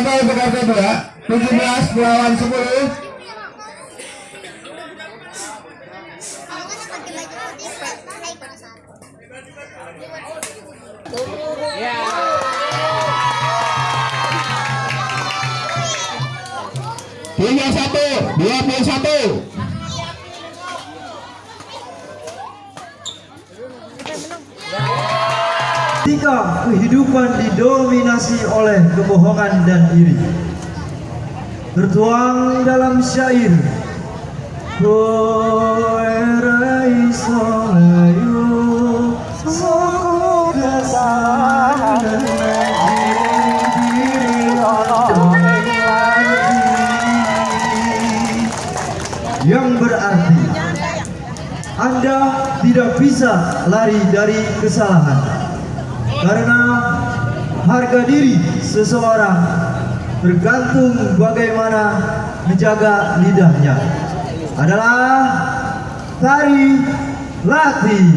Pertama untuk RT 2 17 melawan 10 tiga satu dua puluh satu Ketika kehidupan didominasi oleh kebohongan dan iri Tertuang dalam syair. Koerai diri. Yang berarti Anda tidak bisa lari dari kesalahan karena harga diri seseorang tergantung bagaimana menjaga lidahnya adalah tari latih.